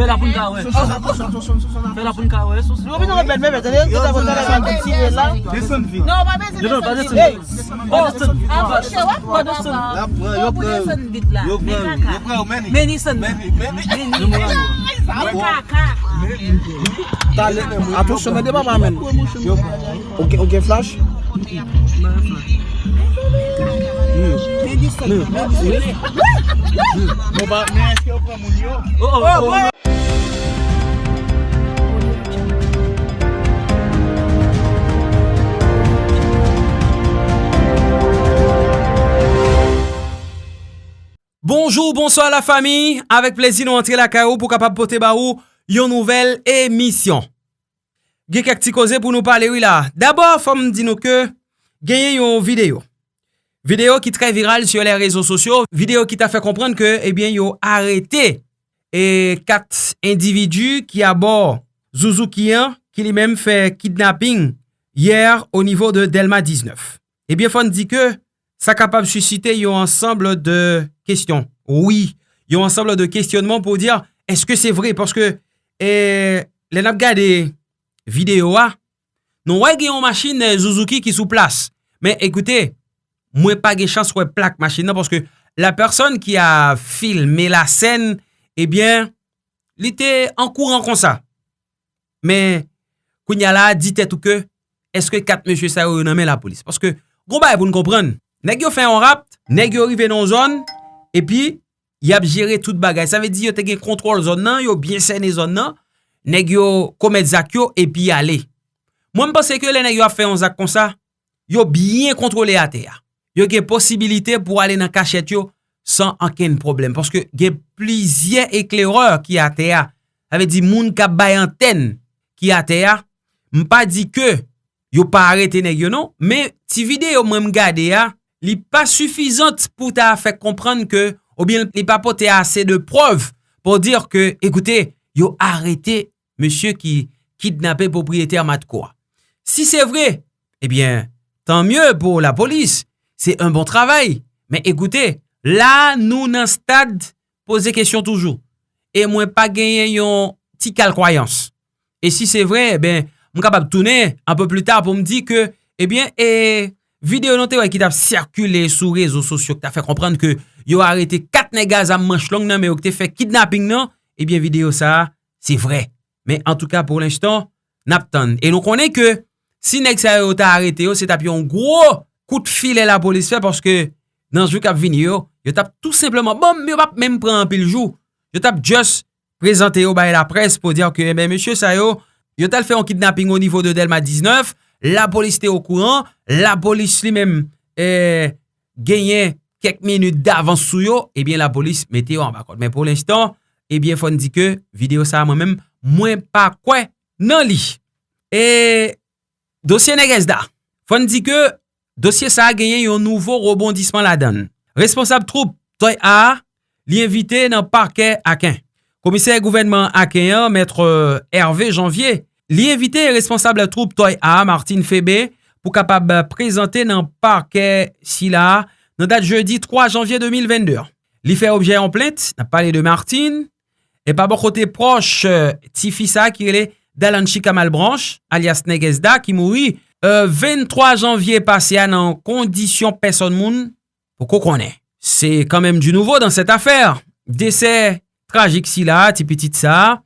Fè la pou nka wè. Fè la pou nka wè. Yo bi nou rebel mè mè. Tè yon ta kontan la mè mè ti wè la. Deson vi. Non, ba deson. Yo non, ba deson. Ba deson. A mò chè wè pou deson. La pran, yo pran. Yo pran, yo pran. Yo pran, meni. Meni son. Meni, meni. Meni. Kaka. Talè. Atonsyon, mè de mè mè men. Yo pran. Ok, ok, flash. Mè flash. Meni son. Meni son. Mè eske yo pran moun yo? O, o, o. Bonjour, bonsoir la fami, avek plezi nou antre la kao pou kapap pote ba ou yon nouvel emisyon. Ge kak ti koze pou nou pale wila. Dabor fom di nou ke genye yon video. Video ki tre viral sur le rezo sosyo, video ki ta fe komprende ke ebyen eh yon arete e kat individu ki abor Zouzoukian ki li menm fe kidnapping yer o nivou de Delma 19. Ebyen eh fon di ke sa kapab susite yon ansamble de kestyon. Oui, yon ansamble de kestyonman pou dir, eske se vre? Porske, eh, le nap gade video a, non wè gen yon machine eh, Suzuki ki sou plas. Men, ekoute, mwen pa gen chans wè plak machine nan, porske la person ki a filme la sen, ebyen, eh li te ankouran kon sa. Men, koun ya la, dit etou ke, eske kat mèche sa yo yon amè la polis? Porske, gro ba e pou nou komprenn, Neg yo fè yon rap, neg yo rive nan zon, epi, yap jere tout bagay. Sa ve di yo te gen kontrol zon nan, yo bien sene zon nan, neg yo komet zak yo, epi ale. Mwen mpase ke le neg yo a fè yon zak kon sa, yo bien kontrole ate ya. Yo gen posibilite pou ale nan kachet yo, san anken problem. Paske gen plizye ekleror ki ate ya. Sa ve di moun kap bay anten ki ate ya. Mpa di ke, yo pa arete neg yo non, men ti videyo mwen mgade ya, li pa sufizante pou ta fèk kompran ke ou bien li pa pote ase de preuve pou dir ke, ekoute, yo arete monsye ki kidnapè propriétaire Matkwa. Si se vre, ebyen, eh tan mye pou la polis, se un bon travay, men ekoute, la nou nan stad pose kesyon toujou, e mwen pa genyen yon ti kal kwayans. E si se vre, ebyen, eh mwen kapap toune, anpe plu tar pou mdi ke, ebyen, eh e... Videyo nou te wè ki tap sirkule sou rezo sosyo ki ta fè komprende ke yo arete kat negaz am manch long nan me yo ki te fè kidnapping nan, eh ebyen videyo sa, se vre. Men en tout ka pou l'instant, nap tan. E nou konen ke, si neg sa yo ta arete yo, se tap yon gro kout file la polis fè porske nan jou kap vini yo, yo tap tout simplement, bom, yo pap menm pran pil jou, yo tap just prezante yo baye la pres pou diyo ke, eh ben, monsye sa yo, yo tal fè yon kidnapping o nivou de Delma 19, la polis te au kouran, la polis li men eh, genyen kek minute davans sou yo, ebyen eh la polis mette yo an bakot. Men pou l'instant, ebyen eh fon di ke video sa mwen men mwen pa kwen nan li. Eh, e dosye negez da, fon di ke dosye sa genyen yon nouvo rebondisman la dan. Responsable troupe Toy A li invite nan parke aken. Komiser gouvernement aken, mètre euh, Hervé Janvier, Li evite responsable troupe Toy A, Martin Febe, pou kapab prezante nan parke si la nan dat jeudi 3 janvye 2022. Li fe obje en plente, nan pale de Martin, e pa bo kote proche euh, ti fisa ki ele Dalanchi Kamal Branch, alias Negezda, ki moui euh, 23 janvye pase an nan kondisyon person moun pou ko konen. Se kanmem du nouvo dan set afer. Dese tragik si la, ti petit sa,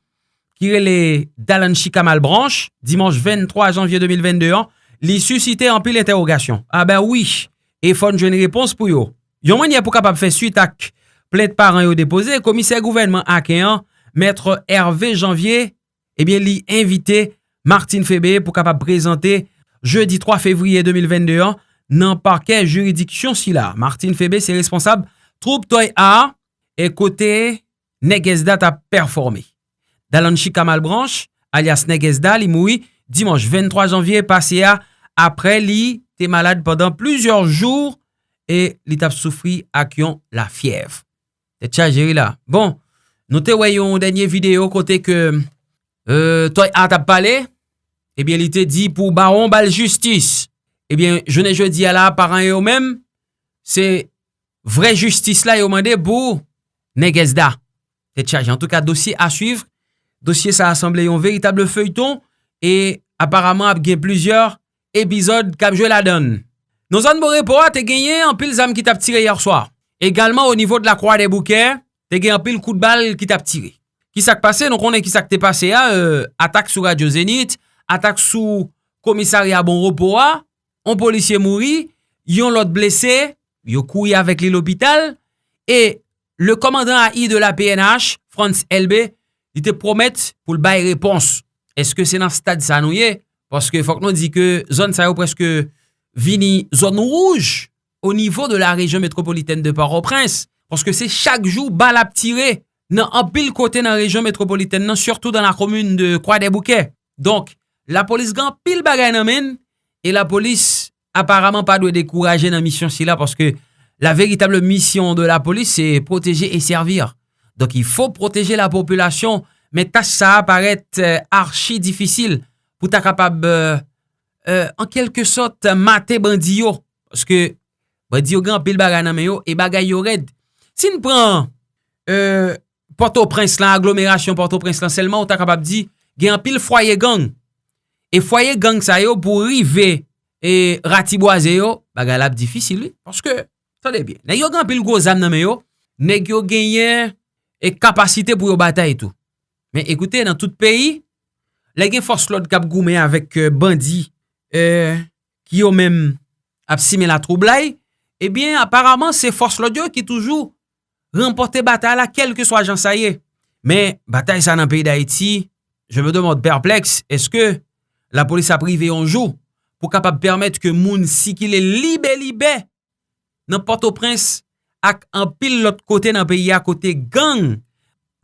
Kirele Dalanchi Kamal Branche, dimanche 23 janvye 2022, li susite an pil interrogasyon. A ben oui, e fon jwen repons pou yo. Yon mwen ya pou kapap fe suite ak plèd paran yo depose, komisè gouvernement akeyan, mètre Hervé Janvier, ebyen li invite Martine Febe pou kapap prezante jeudi 3 fevriye 2022 nan parke juridiksyon si la. Martine Febe se responsab troupe toy a, e kote negezdat a performe. Dalanchi Kamal Branch, alias Negezda, li moui dimanche 23 janvye pase ya apre li te malade pendant plusieurs jours e li tap soufri ak yon la fiev. Te tcha jeri la. Bon, nou te weyon denye video kote ke euh, toy at ah, ap pale, ebyen eh li te di pou baron bal justice. Ebyen, eh jene je di ala paran yo men, se vre justice la yo mande pou Negezda. Te tcha jeri. En tout ka dosi a suivre. dosye sa asemble yon veritable feuilleton e aparamant ap gen plusieurs epizod kap jwe la don. Non zan bo repo a te genye an pil zam ki tap tire yer swar. Egalman o nivou de la Croix des Bouquets, te genye an pil kou de bal ki tap tire. Ki sak pase, non konen ki sak te pase a, euh, atak sou Radio Zenit, atak sou komisari a bon repo a, an polisye mouri, yon lot blese, yon kouye avèk li l'opital, e le komandan a i de la PNH, Frans LB li te promet l'bay repons. Eske se nan stad sa nouye? Paske fok nou di ke zon sa yo preske vini zon rouge o nivou de la rejon metropoliten de Port-au-Prince. Paske se chak jou bal ap tire nan apil kote nan rejon metropoliten nan, surtout dan la komune de Croix-des-Bouquets. Donk, la polis gan pil bagay nan men, e la polis aparamant pa dwe dekouraje nan misyon si la, paske la veritable misyon de la polis se proteje e servir. Donc il faut protéger la population, mais tâche ça apparaît euh, archi difficile pour être capable, euh, euh, en quelque sorte, mater bandio. Parce que bandio grand pile bagay et bagay yo red. Si nous prenons euh, Port-au-Prince, l'agglomération Port-au-Prince, là, seulement on est capable de dire, il y a un pile foyer gang. Et foyer gang ça yo pour river et ratiboiser yo, bagay difficile, oui. Parce que, attendez bien, il y a un pile gros zam nan yo, nèg yo genyen e kapasite pou yo batay tou. Men ekoute, nan tout peyi, la gen fos lot kap goumen avèk euh, bandi e, ki yo men ap simen la troublai, ebyen eh aparamant se fos lot yo ki toujou remporte batay la kel ke so ajan sa ye. Men batay sa nan peyi da iti, je me demande perpleks, eske la polis ap rive yonjou pou kapap permèt ke moun si ki le libe libe nan Port-au-Prince ak an pil lot kote nan peyi a kote gang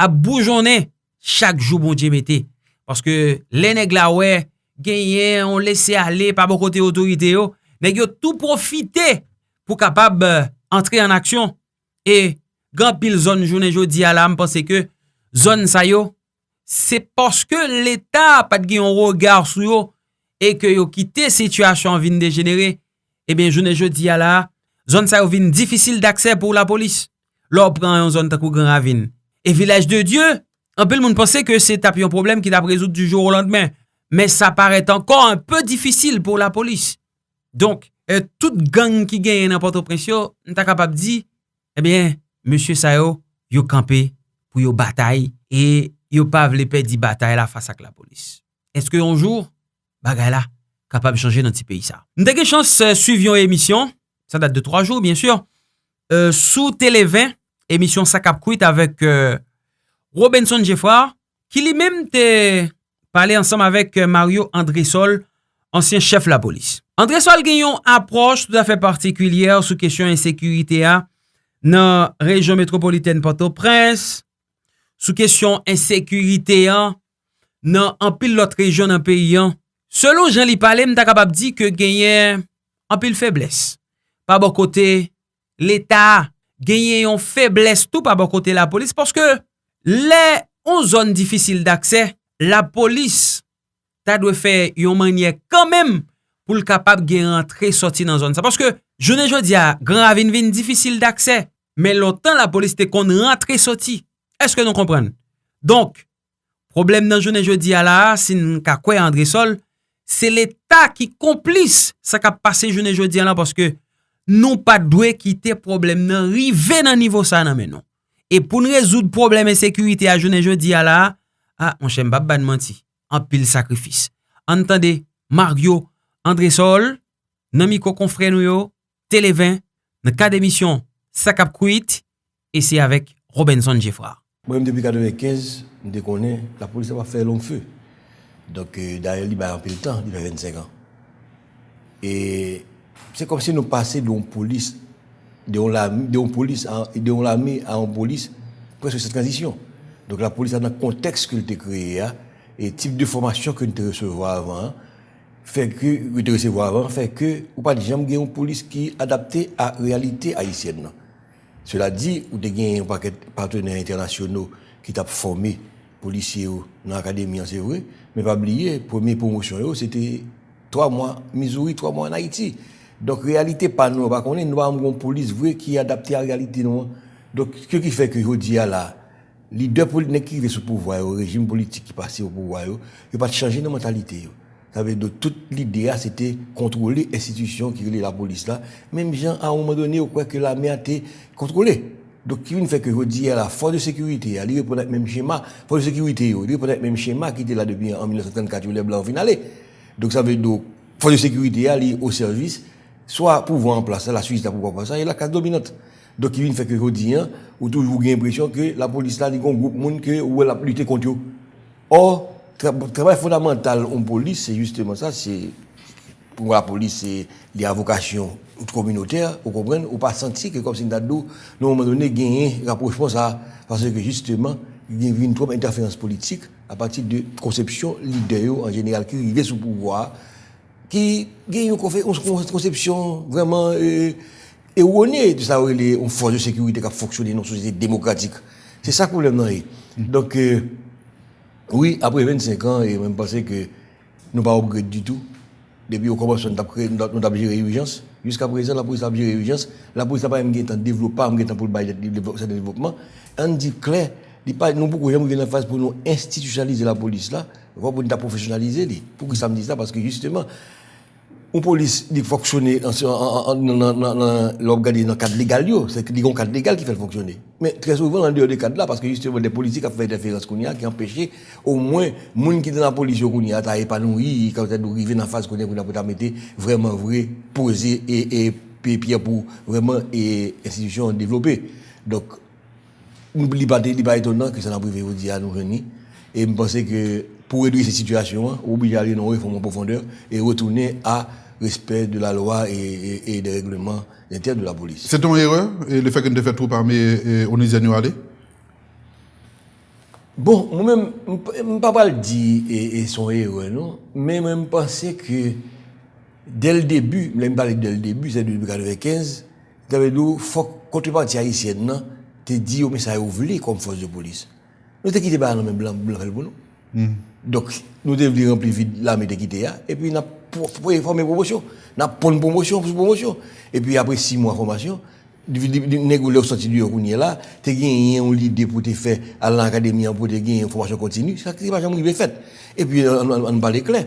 ap boujone chak jou bon diye mette. Paske le neg la we, genye, on lese ale pa bo kote otorite yo, neg yo tout profite pou kapab euh, entre en aksyon. E gran pil zon jounen jo di ala mpense ke zon sa yo, se paske l'Etat pat gen yon rogar sou yo e ke yo kite situasyon vin degenere, e ben jounen jo di ala, Zon sa yo vin difisil d'akse pou la polis. Lò pran yon zon takou gran avin. E vilaj de Diyo, anpil moun pense ke se tap yon problem ki tap rezout du jour ou landmen. Men sa paret ankon anpe difisil pou la polis. Donk, e, tout gang ki gen nan Port-au-Prince n ta kapap di, eh ebyen, Monsie Sayo, yo, kampe pou yo batay e yo pav lepe di batay la fasa k la polis. Eske yon jour, bagay la, kapap chanje nan ti peyi sa. N teke chans euh, suivyon emisyon, ça date de 3 jours bien sûr, euh, sous Télé 20, émission Sakap Kuit avec euh, Robinson Jeffard, qui lui-même t'a parlé ensemble avec euh, Mario Andresol, ansyen chef la polis. Andres Sol gen yon aproche tout afe partikulyer sou kesyon insekurite a nan rejon metropoliten Port-au-Prince, sou kesyon insekurite a nan anpil lot rejon nan peyi an. Selon Jean-Li Palem, ta kapab di ke genyen anpil febles. pa bo kote l'Etat, genye yon febles tout pa bo kote la polis, porske le on zon difisil d'akse, la polis ta dwe fe yon manye kanmem pou l kapab gen rentre soti nan zon sa. Porske, jounen jodi a, gran avin vin difisil d'akse, men lotan la polis te kon rentre soti. Eske nou kompren? Donk, problem nan jounen jodi a la, sin ka kwe Andresol, se l'Etat ki komplis sa kap pase jounen jodi a la, porske, nou pa dwe kite problem nan rive nan nivou sa nan menon. E pou nou rezoud probleme sekurite a jounen je di ala, a, on chen bab ban manti, an pil sakrifis. Antande, Mario, André Sol, nan mi ko konfren nou yo, Televin, nan ka demisyon, Sakap Kouit, e se avek Robinson Jeffra. Mwen depi 95, mwen dekone, la polise pa fe long fe. Dok, euh, daye li ba an pil tan, li ba 25 an. E... se kom se nou pase don polise, de yon polis, de yon lami a yon polis, preske se transisyon. Donk la polis an nan konteks ke lte kreye a, e tip de formasyon ke lte resevo avan, feke, lte resevo avan, feke, ou pa di jem gen yon polis ki adapte a realite Haitien nan. Cela di, ou de gen yon paket partener internasyonou ki tap formi polisye ou nan akademi an se vre, me pa bliye, premi promosyon yo, se te 3 mwa Mizouri, 3 mwa an Haiti. Donk realite pa nou, bak konen nou am goun polis vwe ki adapte a realite nou. Donk, kyo ki fe ki yo di ala, leader politique qui est sous pouvoir, au régime politique qui passe au pouvoir, il n'y pas de changer de mentalité. Ça veut dire que toute l'idée, c'était contrôler l'institution qui est la police là. Même gens, à un moment donné, on croit que l'armée a été contrôlée. Donc, qui fait que je dis à la force de sécurité, il répond le même schéma, force de sécurité, il répond le même schéma qui était là depuis en 1934, où les Blancs finalés. Donc, ça veut dire que force de sécurité, elle est au service, soit pouvoir en place, la Suisse a pouvoir en place, et la classe dominante. Donc, il fait que quotidien, ou toujours l'impression que la police là, il y a un groupe de monde que, ou elle a lutté contre eux. Or, le travail fondamental en police, c'est justement ça, c'est, pour la police, c'est les vocation communautaire, vous comprenez, ou pas sentir que comme c'est une date nous, à un moment donné, gagner rapprochement ça, parce que justement, il y a une trop interférence politique à partir de conception leader en général qui arrivait sous pouvoir, qui gagne une conception vraiment erronée de ça, une force de sécurité qui a fonctionné dans une société démocratique. C'est ça le problème. Mm-hmm. Donc, euh, oui, après 25 ans, je pense que nous pas regret du tout. Depuis qu'on commence, nous avons géré l'urgence. Jusqu'à présent, la police a géré l'urgence. La police n'a pas même été développée, pas même pour le développement. On dit clair, nous beaucoup jamais en phase pour nous institutionnaliser la police là, pour nous professionnaliser, pour que ça me dise ça, parce que justement, Ou polis li foksyone lop gade nan kad legal yo, se li kon kad legal ki fel foksyone. Men tre souvan nan deyo de kad la, paske juste bon de polisi ka fè interferans koun ya, ki empèche ou mwen moun ki te nan polis yo koun ya, ta epanoui, ka ou te dou rive nan faz koun ya pou ta pou ta mette vreman vre, pose, e pepye pou vreman e institusyon devlopè. Dok, nou li ba etonan ki sa nan prive yo di a nou reni, Et je pense que pour réduire cette situation, on obligé d'aller dans une réforme en profondeur et retourner à respect de la loi et, et- et des règlements internes de la police. C'est ton erreur, et le fait que nous fait trop parmi y est allé Bon, moi-même, je ne peux pas le dire et, et son héros, non, mais je pense que dès le début, je parle dès le début, c'est depuis 1995, tu avais dit, faut que contrepartie haïtienne, te dit, mais ça a ouvert comme force de police. Nous t'es quitté un même blanc, blanc pour nous. Donc, nous devons remplir vite l'armée de quitter, et puis nous avons formé promotion. Nous avons une promotion pour promotion. Et puis après six mois de formation, négocier au sorti du est là, tu as gagné une idée pour te faire à l'académie pour te gagner une formation continue, ça c'est pas jamais fait. Et puis on, parle clair.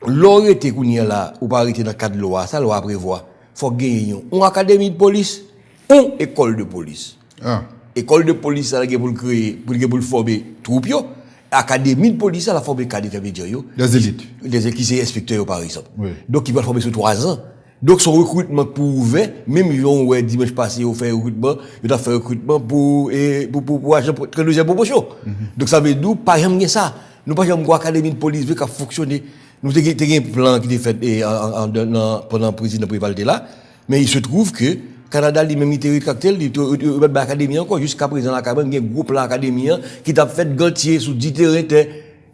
Qu'on est là, ou pas arrêter dans le cadre de loi, ça loi prévoit, faut gagner une académie de police, une école de police. Ah. école de police là pour le créer pour le pour former troupe yo. Académie de police la former cadre yo. Des élites. des élites qui sont inspecteurs par exemple. Oui. donc ils vont former sur trois ans. Donc son recrutement pour ouvert même ils ont ouais dimanche passé ils ont fait recrutement ils ont fait recrutement pour et pour pour, pour agent pour deuxième promotion. Mm -hmm. donc ça veut dire pas jamais ça. Nous pas jamais académie de police qui a fonctionné. Nous avons un plan qui était fait pendant le président de la mais il se trouve que Canada lui-même il rétracté, il il l'académie encore jusqu'à présent il y a un groupe là académie qui t'a fait gantier sous 10 terrains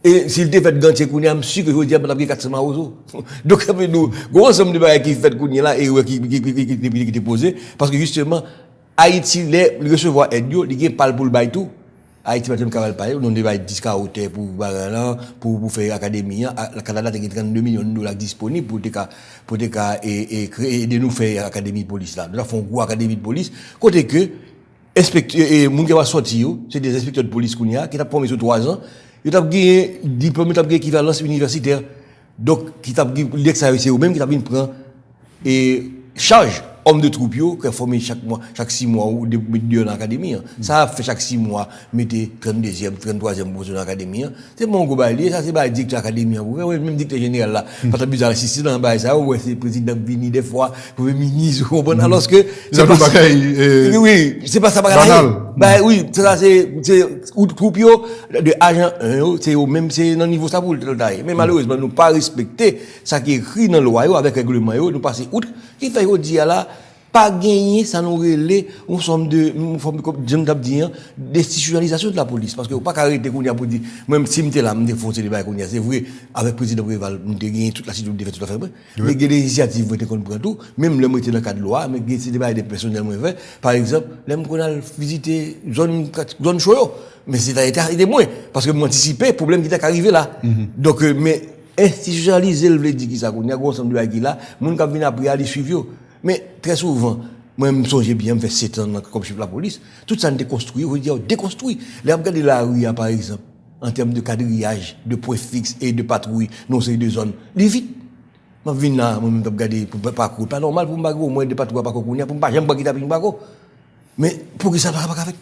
et s'il t'a fait gantier qu'on est sûr que je on a pris 400 marozo. Donc nous gros ensemble de bagages qui fait est là et qui qui qui posé parce que justement Haïti les recevoir aide il parle pour le bail tout. Haïti va te capable 10 cas hauteur pour pour pour faire académie, le Canada a 32 millions de dollars disponibles pour pour et créer de nous faire académie de police là. Nous avons une grosse académie de police côté que inspecteur et moun qui va sortir c'est des inspecteurs de police qu'on a qui t'a promis sur 3 ans, ils t'a gagné diplôme, t'a gagné équivalence universitaire. Donc qui t'a l'exercice ou même qui t'a bien prend et charge homme de troupe yo qui formé chaque mois chaque 6 mois ou deux deux dans l'académie ça fait chaque 6 mois mettez 32e 33e position dans l'académie c'est mon bail ça c'est pas dictateur académie ouais même dictateur général là pas de bizarre si dans bail ça ouais c'est président vini des fois premier ministre bon alors que C'est euh, oui c'est pas ça banal. Bah oui, ça c'est groupe de agents c'est au même c'est dans niveau ça pour le Mais mm. malheureusement nous pas respecter ça qui est écrit dans la loi avec règlement nous passer outre. Qui fait dire là pas gagner, ça nous relève, on somme de, comme j'aime dire, destitutionnalisation de la police. Parce que pas arrêter qu'on y a pour dire, même si m'étais là, m'étais foncé débat qu'on y a, c'est vrai, avec le président Préval, m'étais gagné toute la situation de tout à fait vrai. Mais des initiatives, m'étais qu'on prend tout, même le m'étais dans le cadre de loi, mais des débats des personnels, moi, fait. Par exemple, l'aime qu'on a visité zone, zone choyo, mais c'est été arrêté moins. Parce que m'anticipais, problème qui était arrivé là. Mhm. Donc, euh, mais, institutionnaliser, le veut dire qui ça, qu'on y a, qu'on s'en doit là, moun qui vient après aller suivre, Mais très souvent, Moi, je me songe bien, je fais 7 ans comme chef de la police. Tout ça, on déconstruit, on veut dire déconstruit. Là, regardez la rue, par exemple, en termes de quadrillage, de points fixes et de patrouille, non, c'est deux zones. Les vite. Je viens là, je vais regarder pour parcours. Pas normal pour me bago, moi, de patrouille, pas pour me pas, j'aime pas me bago. Mais pour que ça ne va pas faire.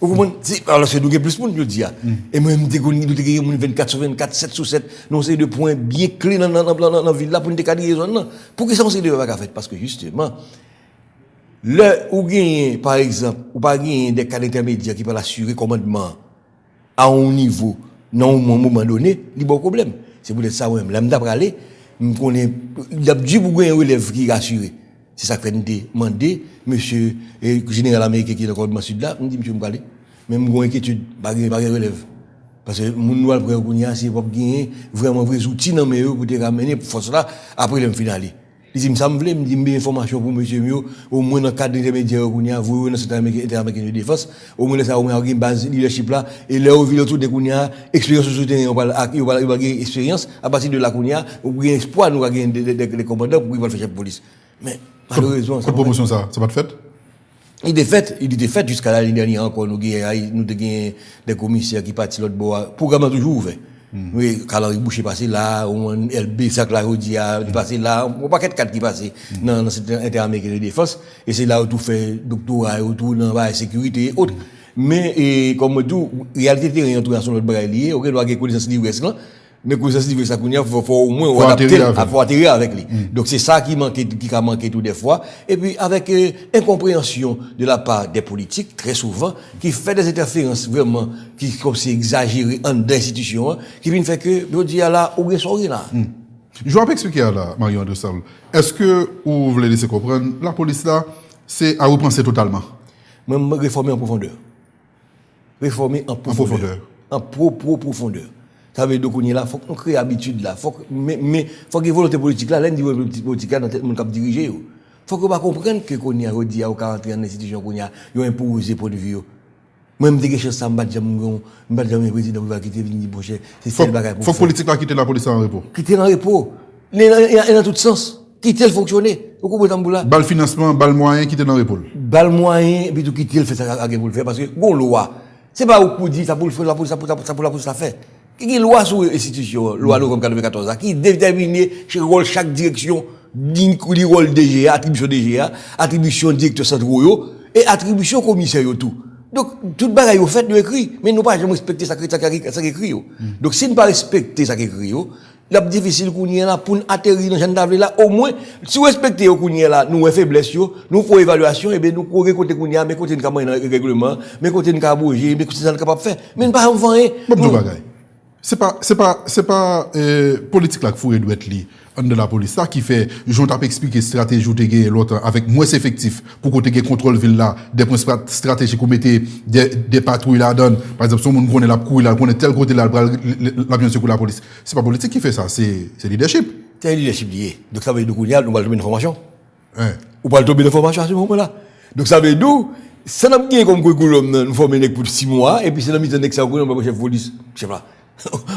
Vous comprenez C'est- Alors, c'est nous plus de monde, je dis. ah. Et moi, je me dis qu'on a 24 sur 24, 7 sur 7. Non, c'est deux points bien clés dans, la ville là pour nous décaler. Pour que ça, on ne va pas faire. Parce que justement, le, ou gagne, par exemple, ou pas des cadres intermédiaires qui peuvent assurer commandement à un niveau, non, un moment donné, il y a pas de problème. C'est pour ça, moi, là, je vais aller, je connais, il y a du pour un relève qui est assuré. C'est ça que je demandé, monsieur, et général américain qui est dans le sud là, je me dit, monsieur, je vais. Même une inquiétude, pas de relève. Parce que mon noir pour gagner, c'est pour gagner vraiment vrais outils dans mes pour te ramener pour force là, après le finale. Il dit, ça me voulait, me dit, une information pour monsieur Mio, au moins dans le cadre intermédiaire, a, vous, dans cet américain de défense, au moins ça, au moins, une base leadership là, et là, au ville autour de Kounia, expérience le terrain, on va, on va, on va gagner expérience, à partir de la Kounia, on gagne espoir, nous, gagner des, des, des commandants pour qu'ils vont faire chef de police. Mais, Malheureusement. Quelle promotion ça Ça va être faite Il est fait, il était fait jusqu'à l'année dernière encore. Nous avons des commissaires qui partent l'autre bois. Programme toujours ouvert. Oui, Caloric Boucher passé là, LB Saclarodia passé là, on paquet de quatre qui passé dans l'inter-américain de défense. Et c'est là où tout fait doctorat, où tout dans la sécurité et autres. Mais, comme je dis, réalité, rien, tout dans son autre bagage lié, auquel on a des connaissances de l'US là. Mais connaissance livresque, ça, il faut, au moins adapter, faut atterrir avec lui. Donc c'est ça qui manquait, qui a manqué tout des fois. Et puis avec euh, incompréhension de la part des politiques, très souvent, qui fait des interférences vraiment, qui comme c'est exagéré en d'institutions, hein, qui viennent faire que, je dis là, ou soirée là? Je vais expliquer à la Marion de Saul. Est-ce que vous voulez laisser comprendre, la police là, c'est à repenser totalement? Même réformer en profondeur. Réformer en profondeur. profondeur. En pro, pro profondeur. Ça veut dire qu'on faut qu'on crée habitude là. Faut que, mais, mais, faut qu'il y ait volonté politique là, l'un dit volonté politique là dans tête monde qui diriger. Faut qu'on va comprendre que qu'on y a redit à 40 ans dans l'institution qu'on y a, yo imposé pour de vie yo. Moi, je me dis que ça m'a déjà mon, m'a déjà mon président qui va quitter venir bon cher. C'est Faut ça le bagage faut que politique là quitter la police en repos. Quitter en repos. Il est dans- il est dans tout sens. Quitter le fonctionner. Vous comprenez là? Bal financement, bal moyen quitter dans l'épaule. bal moyen, puis tout quitter le fait ça pour le faire, parce que, bon, loi, c'est pas au coup dit, ça pour le faire, la police, ça pour, ça pour la police, ça fait. A une loi sur l'institution, loi comme 94, là, qui détermine chaque rôle, chaque direction, du rôle DGA, attribution DGA, attribution directeur central, yo, et attribution commissaire, tout. Donc, tout bagaille, au fait, nous écrit, mais nous pas jamais respecter ça, ça écrit, yo. Donc, si nous pas respecter ça écrit, yo, la difficile qu'on y est là pour atterrir dans Jeanne là au moins si vous respectez qu'on y est là nous avons faiblesse nous pour évaluation et bien nous courir côté qu'on y a mais côté nous capable règlement mais côté nous capable bouger mais côté ça nous capable faire. Mais nous pas en rien C'est pas, c'est pas, c'est pas, euh, politique là qu'il faut doit être li, en de la police. Ça qui fait, j'en t'ai expliqué stratégie ou l'autre avec moins effectif pour que tu contrôle ville là, des points strat- stratégiques qu'on mettait des, des patrouilles là donne. Par exemple, si on connaît la couille là, connaît tel côté là, l'avion secours la police. C'est pas politique qui fait ça, c'est, c'est leadership. c'est leadership lié donc ça veut dire qu'on y a nous va tomber une formation Hein. ou pas tomber une formation à ce moment là donc ça veut dire ça n'a pas comme curriculum nous former pour 6 mois et puis c'est la mise en exergue va chef de police je sais pas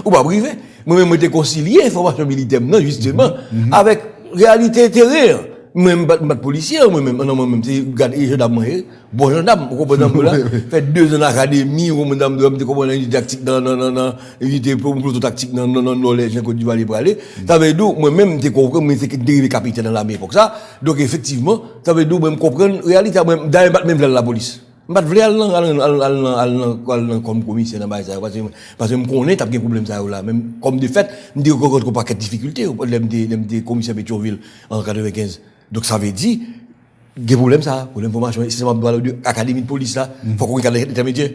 ou pas privé. Moi-même j'étais concilié formation militaire non justement. Avec réalité terrain même pas de policier moi-même non moi-même c'est garde et gendarme moi, bon gendarme vous comprenez là. Fait deux ans d'académie ou madame de de comment une tactique dans dans dans dans unité tactique dans dans dans dans les gens Côte d'Ivoire les aller. Ça veut dire moi-même t'es compris mais c'est dérivé capitaine dans l'armée pour ça. Donc effectivement ça veut dire même comprendre réalité moi d'ailleurs pas même dans la police pas vle al nan al al al al al nan comme commissaire dans parce que parce que me connais t'as des problème ça là même comme de fait me dit encore pas de difficulté problème des des commissaire Pétionville en 95 donc ça veut dire des problèmes ça, problème formation, c'est balle de académie de police là, faut qu'on regarde intermédiaire.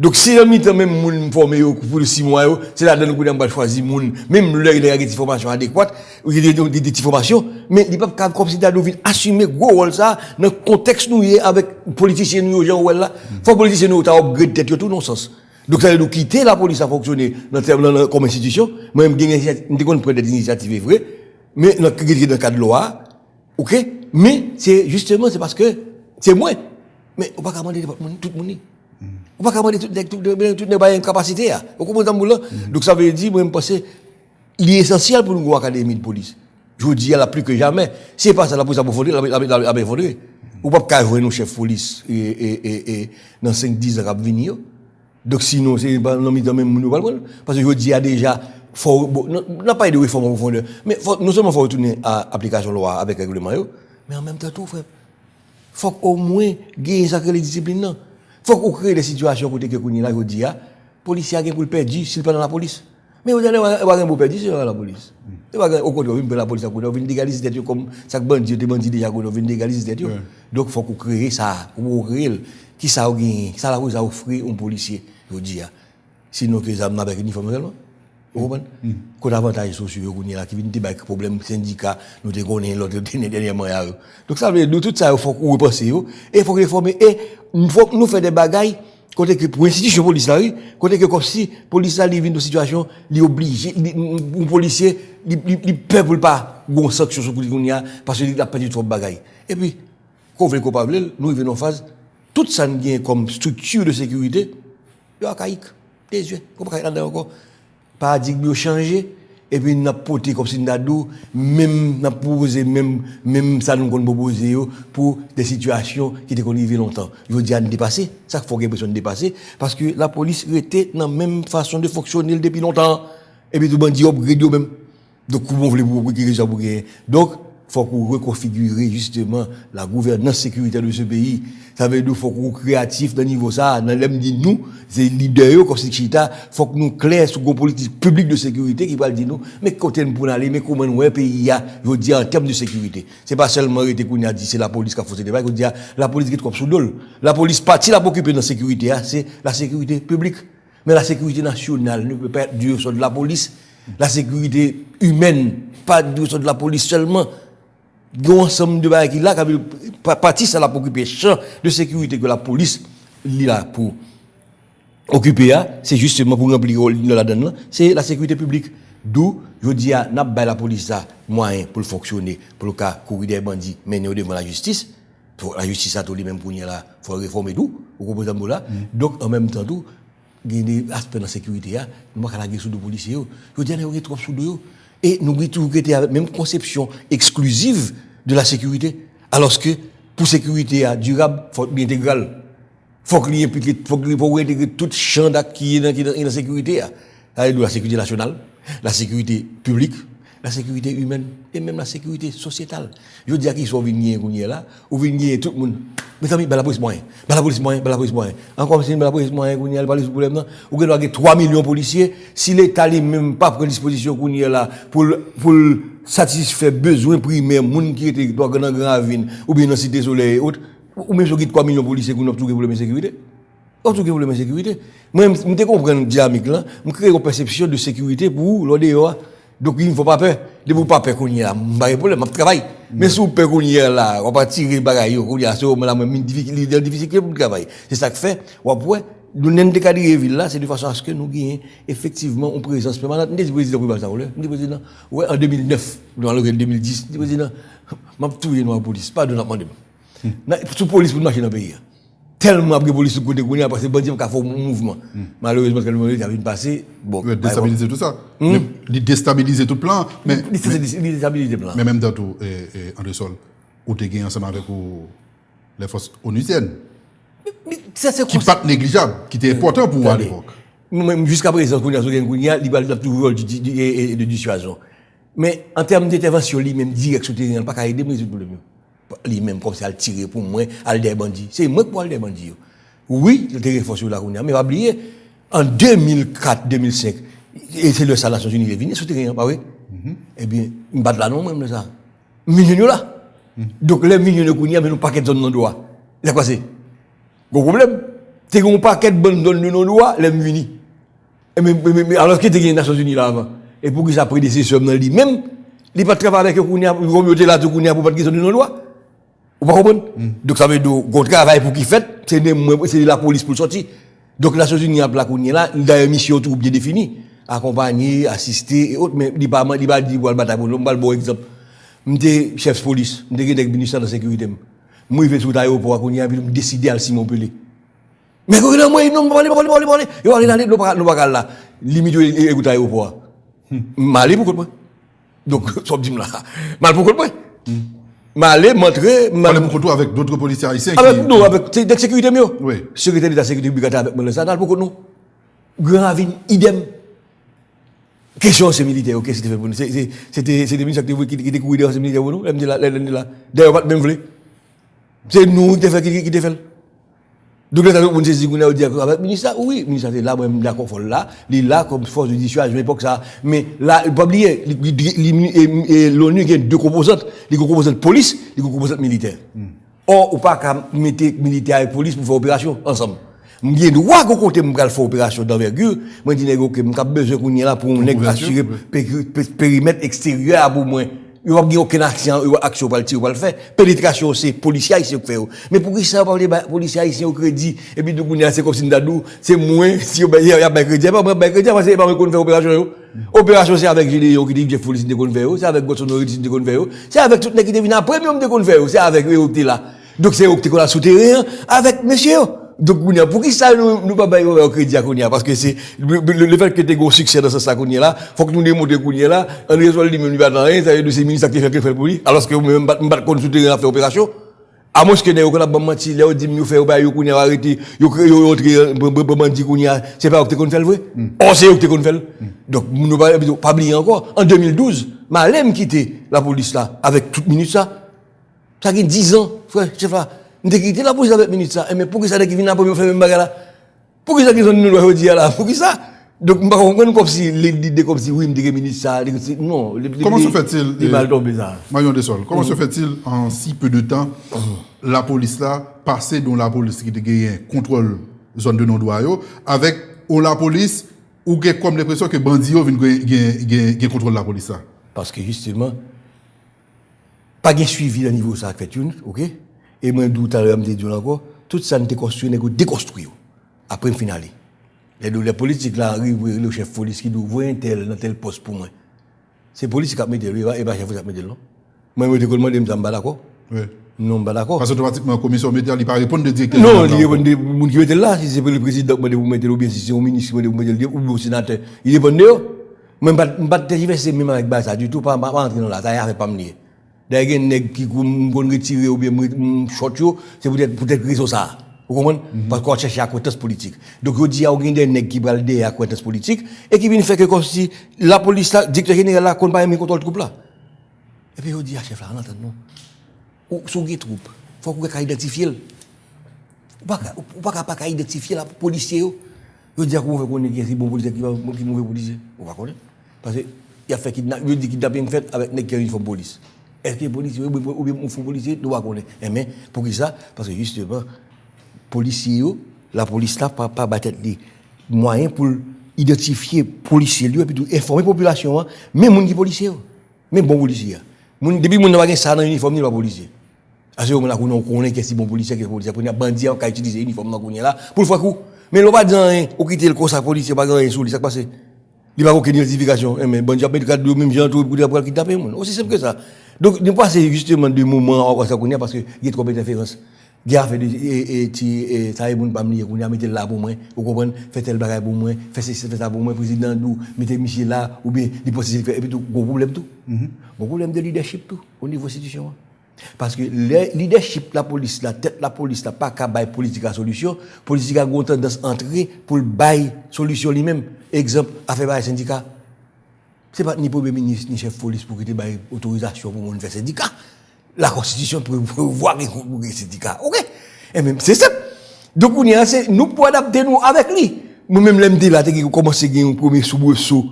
Donc si on mis même moun formé pour 6 mois c'est là dedans qu'on va choisir moun, même leur il y a des formations adéquates, ou il y a des formations, mais il pas capable comme si assumer gros rôle ça dans le contexte nous y est avec politiciens nous gens là. Faut politiciens nous ta upgrade tête tout non sens. Donc ça dire quitter la police à fonctionner dans terme comme institution, moi même gagner nous prendre des initiatives vraies, mais dans dans le cadre de loi Ok Mais c'est justement, c'est parce que c'est moi. Mais on va pas demander tout le monde. On va pas demander tout tout tout les une capacité. Vous comprenez ça? Donc ça veut dire, moi, je pense, il est essentiel pour nous avoir une académie de police. Je vous dis, là, plus que jamais, c'est pas ça la police la la- la- la approfondir. Ou pa ka jwen nou chef polis e, e, e, e, nan 5-10 rap vini yo. Dok sinon, se nan mi tan men moun nou pal pal. Parce yo di ya deja, fò, bon, nan pa y de reforme en profondeur, mais fò, non seulement fò retourner à application loi avec règlement yo, mais en même temps tout, frère. Faut au moins gagner sacré les disciplines. faut qu'on crée des situations côté que Kouni là, je ya, policier a pour le perdre, s'il pas dans la police. Mais vous allez avoir un beau perdre, c'est dans la police. Mm. Au contraire, vous la police, vous venez légaliser des comme ça que bandit, des bandits déjà, vous venez légaliser des Donc, il faut qu'on crée ça, ou créer qui ça a gagné, ça la vous a offert un policier, je ya. Sinon, que les âmes avec uniforme seulement. Vous comprenez hmm. Quand avantage sociaux, on là, qui vient débattre des problèmes syndicats, nous te connaissons l'autre dernièrement. Donc ça veut dire, nous, tout ça, il faut qu'on repense, et il faut réformer, et il faut que nous fassions des bagailles, côté que pour l'institution police là, côté que comme si police là, vient une situation, il oblige, un policier, il peut pour pas, bon sanction sur police parce qu'il a perdu trop de bagailles. Et puis, quand on veut qu'on parle, nous, venons en phase, tout ça nous vient comme structure de sécurité, il y a caïque, des yeux, comme là encore. Paradigme a changé et puis n'a porté comme si n'a dou même n'a proposé même même ça nous qu'on proposer pour des situations qui étaient connues longtemps je veux dire dépasser ça faut qu'il besoin de dépasser parce que la police était dans la même façon de fonctionner depuis longtemps et puis tout bandit upgrade même donc comment voulez vous pour ça pour donc faut qu'on reconfigure justement la gouvernance sécuritaire de ce pays. Ça veut dire faut qu'on créatif dans niveau ça. Dans l'aime dit nous, c'est leader comme chita, faut que nous clair sur une politique publique de sécurité qui va dire nous, mais côté pour aller, mais comment nous pays a, je dis en termes de sécurité. C'est pas seulement été qu'on a dit c'est la police qui a ce débat, qu'on la police qui est comme sous. La police partie la occuper dans la sécurité, c'est la sécurité publique. Mais la sécurité nationale ne peut pas être due sur de la police. La sécurité humaine, pas due sur de la police seulement un ensemble de bagages qui là, qui partie ça la pour occuper champ de sécurité que la police là pour occuper, c'est justement pour remplir la donne c'est la sécurité publique. D'où, je dis à n'a la police moyen pour fonctionner, pour le cas courir des bandits, mener devant la justice. La justice a tout les mêmes pour là, faut réformer tout, vous comprenez là. Donc en même temps tout, il y a des aspects de la sécurité, nous pas la sous de policiers. Je dis, a trop sous et nous été avec la même conception exclusive de la sécurité. Alors que pour sécurité durable, il faut être. Il faut qu'il faut faut intégrer tout champ qui est dans la sécurité. La sécurité nationale, la sécurité publique, la sécurité humaine et même la sécurité sociétale. Je veux dire qu'ils sont venus là, ou venus tout le monde. Mais amis, la police moyen, la police moyen, la police moyen. Encore si la police moyen, qu'on y a pas de problème là. Ou que 3 millions de policiers, si l'État n'est même pas pris disposition qu'on y a là pour pour satisfaire besoin primaire moun qui était dans grand ville ou bien dans cité soleil ou ou même sur 3 millions de policiers qu'on a tout problème de sécurité. On tout problème de sécurité. Moi, je comprends dynamique là, je crée une perception de sécurité pour l'ODEA. Donc il ne faut pas peur. De vous pas peur qu'on y a, pas de problème, je travaille. Mais mm. si vous peur qu'on y a là, on va tirer les bagailles, on y a, c'est une difficulté pour le travail. C'est ça que fait. Ou après, nous n'avons pas de ville là, c'est de façon à ce que nous gagnions effectivement une présence permanente. Nous président pour ça, nous président, ouais, en 2009, dans le 2010, nous président, je m'a tout dans la police, pas de la pandémie. Mm. Sous police pour marcher dans le pays. Tellement de police côté qu'on a parce que bandit a fait un mouvement. Malheureusement, quand le moment vient passer, bon. Il déstabiliser tout ça. Il déstabiliser tout le plan. Mais, il déstabiliser le plan. Mais même dans tout, André Sol, où tu es ensemble avec les forces onusiennes. Qui pas négligeable, qui était important pour moi à l'époque. Jusqu'à présent, il y a toujours de dissuasion. Mais en termes d'intervention, lui-même, direct sur le terrain, pas qu'à aider, mais c'est le problème lui-même comme ça, à tirer pour moi, à des bandits. C'est moi qui aller des bandits. Oui, le terrain sur la Kounia, mais pas oublier, en 2004-2005, et c'est le ça, Nations Unies est venu sur le terrain, pas oui? Eh bien, il bat là non, même ça. Millions là. Donc, les millions de Kounia, mais nous paquet de zones non droit. C'est quoi c'est? Gros problème. C'est qu'on paquet de bonnes zones non droit, les venus. Mais, alors tu as les Nations Unies là avant? Et pour que ça décisions dans lui-même, il n'a pas travaillé avec Kounia, il va là, Kounia pour pas qu'ils ont non droit. Vous comprenez Donc ça veut dire qu'on travail pour qui fait, c'est de la police pour sortir. Donc la société n'y a pas là, il a une mission tout bien définie. Accompagner, assister et autres, mais il n'y a pas dit qu'on va pour l'homme, bon exemple. J'étais chef de police, j'étais ministère de la sécurité. Moi, je vais sur l'aéroport, je vais décider à Simon Pelé. Mais quand moi, non, parlez, parlez, parlez, parlez. Et yo est allé, nous pas là. Limite, écoute l'aéroport. Hmm. Malé pour quoi? Donc, ça me dit là. Mal pour quoi? M'aller, m'entrer, m'aller. Pour avec d'autres policiers haïtiens Avec qui... nous, avec de sécurité mieux. Oui. Sécurité d'État, sécurité brigade avec moi, ça n'a pour nous. Grand Ravine, idem. Question, c'est militaire, ok, c'était fait pour nous. C'est- des ministres qui étaient courus dehors, c'est militaire pour nous. D'ailleurs, pas de même voulu. C'est nous qui t'ai fait, Donc, les gens qui ont dit avec ministre, oui, le ministre est là, moi, je suis d'accord, là, il est là comme force de dissuasion, je que ça. Mais là, il ne faut pas oublier, l'ONU a deux composantes, les composantes police, les composantes militaires. Hmm. Or, on ne peut pas mettre militaire et police pour faire opération ensemble. Mwen gen dwa kon kote mwen kal fò operasyon d'envergure, mwen di nego ke mwen kap bezè kounye la pou mwen assurè perimet eksteryer a pou mwen Ils n'ont pas aucun action, ils action pour le tirer, pour le faire. Pénétration, c'est policiers haïtiens qui font. Mais pour qui ça parle des policiers haïtiens au crédit, et puis, nous, c'est comme si nous c'est moins, si il y a un crédit, pas un crédit, parce que c'est pas qu'on fait opération, Opération, c'est avec Gilles, qui dit que j'ai folie, c'est qu'on fait, c'est avec Gosson, qui dit qu'on fait, c'est avec tout le monde qui devient après, mais on dit qu'on fait, c'est avec eux, là. Donc, c'est eux qui sont souterrain, avec monsieur, Donc, pour qui ça nous, nous pas bailler au crédit à Kounia? Parce que c'est, le, le, le fait que tu aies un succès dans ce Kounia là, faut que nous démontrions Kounia là, on lui-même, lui va dans rien, ça veut dire ces ministres qui fait fait pour lui, alors que nous-mêmes, nous pas qu'on souterrain à faire opération. À moins que nous, qu'on a pas menti, là, on dit, nous yo, Kounia, arrêter, yo, yo, yo, yo, menti Kounia, c'est pas qui qu'on fait le vrai? Or, c'est eux qui qu'on fait le. Donc, nous pas, pas oublier encore, en 2012, Malem quitté la police là, avec toute minute ça, ça a 10 ans, frère, chef là. Mwen te kite la polis avèk minute sa. E men pou ki sa de ki vin apò mwen fè mwen baga la? Pou ki sa ki zon nou lwa yo diya la? Pou ki sa? Dok mwen kon kon kom si, le de kom si, oui mwen deke minute sa, deke si, non. Koman se fè-til, euh, Marion Desol, koman se mm. fè-til an si peu de tan, la polis la, pase don la polis ki deke yon kontrol zon de non dwa yo, avèk ou la polis, ou gen kom depresyon ke bandi yo vin gen kontrol la polis la? Paske justement, pa gen suivi la nivou sa ak fè-tune, ok? Et moi, d'où je me dis encore, tout ça n'était construit, n'est déconstruit. Après, finale. Les, les politiques là arrivent, le chef de police qui dit, vous un tel, dans tel poste pour moi. C'est la police qui a mis le et pas le chef qui a mis le non. Moi, je me demande, je ne suis pas d'accord. Non, je pas d'accord. Parce que automatiquement, la commission médiale, il ne pas répondre de directeur. Non, il là. dépend des gens qui étaient là, si c'est le président qui vous mettez ou bien si c'est au ministre qui vous mettez ou au sénateur. Il dépend de eux. Moi, je ne vais pas tergiverser même avec ça, du tout, pas entrer dans là, ça y a pas me Dè gen neg ki kou mgon retire ou bien mchot yo, se pou tèt pou tèt rizo sa. Ou kompon? Pasko an chèche akwetans politik. Dok yo di a ou gen den neg ki balde akwetans politik, e ki vin fèk kon si la polis la, dikte genere la kon pa yon men kontrol troup la. E pe yo di a chèf la, an anten nou. Ou sou gen troup, fòk ou gen ka identifiye l. Ou pa ka pa ka identifiye la polisye yo. Yo di a kou mwen fè konen gen si bon polisye ki mwen fè polisye. Ou pa konen? Pase, ya fè kidnap, yo di kidnap yon fèt avèk neg ki yon fòm polis. Est-ce que policier ou bien ou bien uniforme policier doit connaître. Eh mais pour qui ça? Parce que justement policier yo, la police là pas pas battre les moyens pour identifier policier lui et puis informer population hein, même moun qui policier yo. même bon policier. Moun depuis moun n'a pas ça dans uniforme ni pas policier. Parce que on a connaît que si bon policier que policier pour bandit qui utilise uniforme dans là pour faire coup. Mais l'on pas dire rien, ou quitter le conseil policier pas rien sous lui ça passe. Il va aucune identification, Eh, mais bandit a mettre cadre même gens tout pour pour kidnapper moun. Aussi simple que ça. Donc ne pas c'est justement des moments encore ça parce que il y a trop d'interférences. Il a fait des et et ça est bon pas me dire qu'on a mettre là pour moi, vous comprenez, fait tel bagage pour moi, fait ceci fait ça pour moi président nous, mettez Michel là ou bien il pose et puis tout gros problème tout. Gros problème de leadership tout au niveau institution. Parce que le leadership la police, la tête la police, n'a pas qu'à bailler politique à solution. Politique a une tendance à entrer pour bailler solution lui-même. Exemple, à faire bailler syndicat. Ce n'est pas ni premier ministre ni chef de police pour qu'il ait autorisation pour faire syndicat. La constitution peut voir pour les syndicats. OK Et même, c'est simple. Donc, on est nous pouvons adapter nous avec lui. Nous-mêmes, l'MD, là, qui commence à gagner un premier soubresaut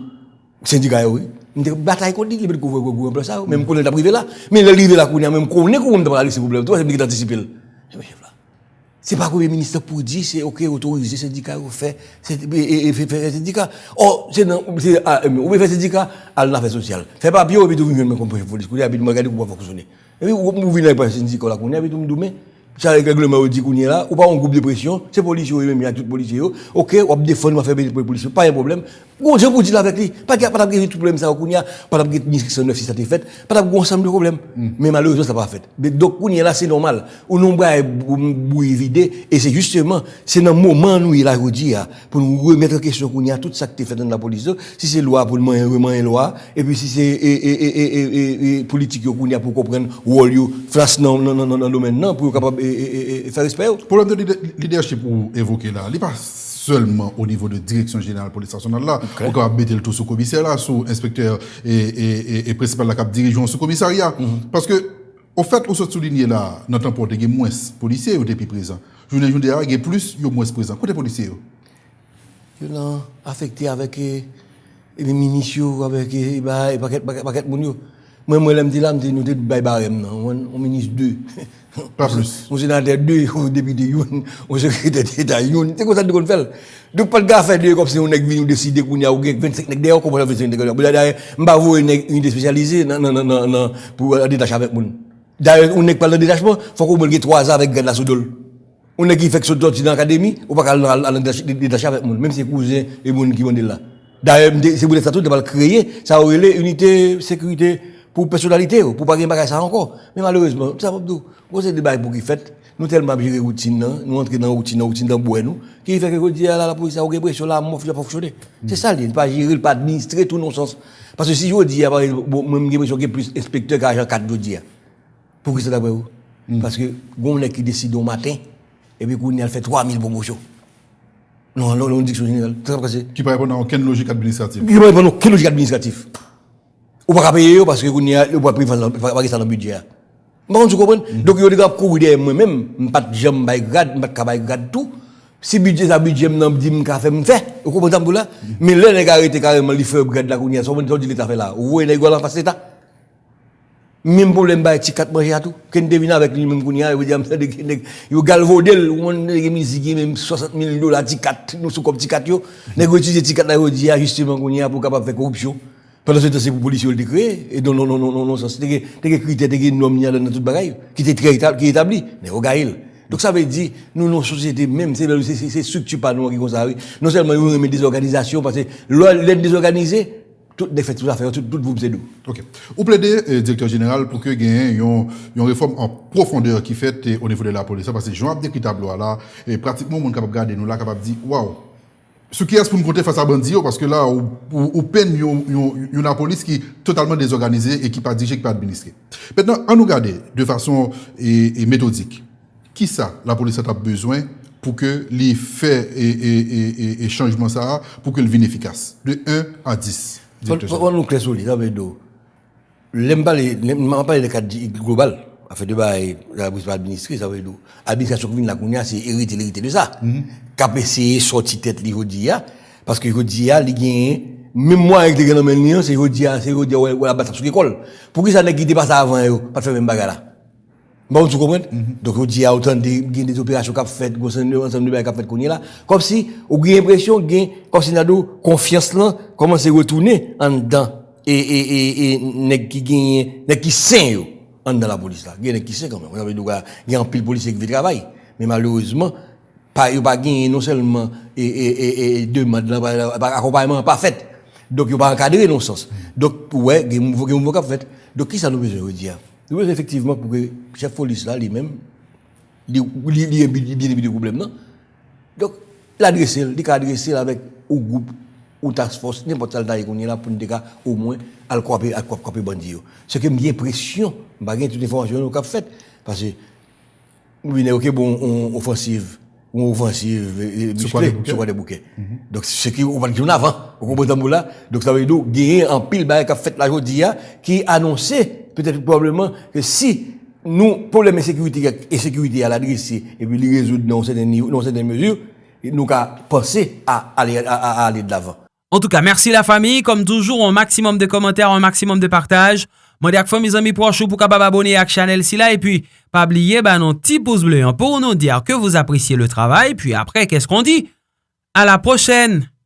syndicat, oui. Mwen te batay kon dik li pet kouvre kouvre mwen plas a ou. Mwen mwen konen ta prive la. Mwen le rive la konen, mwen mwen konen kouvre mwen ta pralise problem. To, mwen mwen ki ta disipil. Mwen mwen chef la. Se pa kouye minister pou di, se ok, otorize sindika ou fe, se e, e, e, fe sindika. Or, se nan, ou be fe sindika, al nan fe sosyal. Fe pa biyo, ou be do vinyon men kompoje polis, kou de abid mwen gade kou wap fokusone. E bi, ou vinyon yon pa sindika ou la koune, abid ou mdoumen. Ça, le règlement dit qu'on est là, ou pas un groupe de pression, c'est policiers, même, il y a tout policiers, ok, on va défendre, on va faire pour les policiers, pas un problème. Bon, je vous dis là avec lui, pas de pas de tout problème ça, qu'on y a, pas de neuf si ça t'est fait, pas de ensemble de problèmes. Mais malheureusement, ça n'a pas fait. Mais donc, qu'on est là, c'est normal. Ou non, bah, bouille vidé, et c'est justement, c'est dans le moment où il a dit, pour nous remettre en question qu'on y a tout ça qui est fait dans la police, si c'est loi pour le moment, une loi, et puis si c'est, et, et, et, et, et, politique qu'on y a pour comprendre, rôle, face dans, dans, dans, le domaine, non, pour capable, et, faire respect. Problème de leadership pour évoquer là, il n'est pas seulement au niveau de direction générale police nationale là, on va mettre le tout sous commissaire là, sous inspecteur et, et, et, principal la cap dirigeant sous commissariat. Parce que, au fait, on se souligne là, notre temps il y a moins policiers depuis présent. Je vous dis, il y a plus, il y a moins présent. Côté policiers Ils sont affectés avec les ministres, avec les paquets de monde. Moi, moi, je me dis là, je nous sommes des barèmes, on ministre 2. Pas plus. On sénateur 2, on député 1, on secrétaire d'État 1. C'est comme ça nous faisons. Donc, pas de gars faire deux comme si on est venu décider qu'on y a 25 nègres d'ailleurs, comment on fait 25 nègres d'ailleurs. Je ne vais pas une unité spécialisée non, non, non, non, pour détacher avec. D'ailleurs, on n'est pas dans le détachement, faut qu'on 3 ans avec la soudol. On est qui fait que ce dans l'académie, on ne peut pas détacher avec moun, même si c'est cousin et moun qui vont là. D'ailleurs, c'est pour les statuts de créer, ça aurait unité sécurité pour personnalité, pour pas gagner ça encore. Mais malheureusement, ça va pas Vous c'est des bails pour qui fait. Nous tellement gérer routine, nous entrer dans routine, routine dans bois nous, qui fait que dit la, la police a une pression là, moi je pas fonctionner. C'est ça, il pas gérer, pas administrer tout non sens. Parce que si je dis même j'ai l'impression a plus inspecteur qu'agent 4 je dis. Pour qui c'est d'après vous? Parce que on est qui décide au matin et puis qu'on a fait 3000 promotions. Non, non, non, diction générale. Qui ne répondre à aucune logique administrative. Qui ne répondre à aucune logique administrative. Ou pas payer eux parce que vous n'avez pas pris dans le budget. Bon, tu comprends? Mm-hmm. Donc, vous avez couru derrière moi-même, je ne pas jamais grade, je ne pas grade tout. Si budget, ça budget, je ne dis pas faire, je fais. Vous comprenez là? Mais là, les gars arrêtent carrément, li font grade la counia, ils ont dit l'état fait là. Vous voyez, les gars, en face l'état. Même problème, bah, petit quatre manger à tout. Quand devine avec lui, même counia, vous dites, vous galvaudez, vous avez mis même 60 000 dollars, petit quatre, nous sommes comme ti quatre, vous utilisez petit quatre là, vous dites, justement, counia, pour capable faire corruption. Pendant ce temps, c'est pour policiers le créer. Et non, non, non, non, non, non, c'est des critères, des normes dans toute bagaille, qui établi, qui établi. Mais regarde. Donc ça veut dire, nous, nos sociétés, même, c'est structure pas nous qui ça, Non seulement nous remet des organisations, parce que l'aide désorganisée, toutes les fêtes, tout affaires, tout, tout vous c'est nous. Ok. Vous plaidez, euh, directeur général, pour que ait une réforme en profondeur qui fait au niveau de la police. Parce que Jean décrit tableau là, et pratiquement, on est capable de regarder nous là, capable de dire, waouh, ce qui est pour nous compter face à Bandi, parce que là, au peine, il y a une police qui est totalement désorganisée et qui pas dirigée, qui pas administrée. Maintenant, on nous regarde de façon et, méthodique. Qui ça, la police a besoin pour que les faits et, et, et, changements ça, pour que le vienne efficace? De 1 à 10. Pourquoi nous? L'aime pas les, pas les cadres global. a fait débat avec la brise administrée, ça veut dire, l'administration commune, la commune, c'est hérité, hérité de ça. Cap essayer sortir tête, l'Irodia, parce que l'Irodia, il gagne, même moi, avec les gars, non, c'est l'Irodia, c'est l'Irodia, ou la bataille sur l'école. Pourquoi ça n'a guidé pas ça avant, pas de faire même bagarre là? Bon, vous comprenez? Donc, l'Irodia, autant de, des opérations qu'a fait, ensemble de bagarre qu'a fait qu'on là. Comme si, on a l'impression, comme si, nado, confiance là, comment c'est retourné en dedans, et, et, et, et, qui gagne, qui sain, dans la police là. Nèg qui sain quand même. On il y a un pile policier qui fait travail. Mais malheureusement, pas a pas non seulement et et et demande accompagnement pas fait donc il pas encadré non sens donc ouais il y a un fait donc qui ça nous besoin dire nous effectivement pour que chef police là lui-même il il bien bien problème non donc l'adresser il adresser avec au groupe ou task force, n'importe quel d'ailleurs qu'on est là pour nous dire au moins à quoi à quoi quoi bandit. Ce que j'ai pression, bah gain toute information qu'on a faite parce que oui, n'est OK bon on offensive ou offensive musclé sur quoi des bouquets. Donc ce qui on va dire en avant, au comprend là. Donc ça veut dire gagner en pile bail qu'a fait la jodi qui annonçait peut-être probablement que si nous problème de sécurité et sécurité à l'adresse et puis les résoudre dans certaines dans certaines mesures, nous qu'à penser à aller à aller de l'avant. En tout ka, mersi la fami. Kom toujou, an maksimum de komentèr, an maksimum de partaj. Mwen de ak fò mizan mi prochou pou kabab abone ak chanel si non, la. E pi, pa bliye, ba nan ti pouz bleu. An pou nou dir ke vous apresye le travay. Pi apre, kes kon di? A la prochen!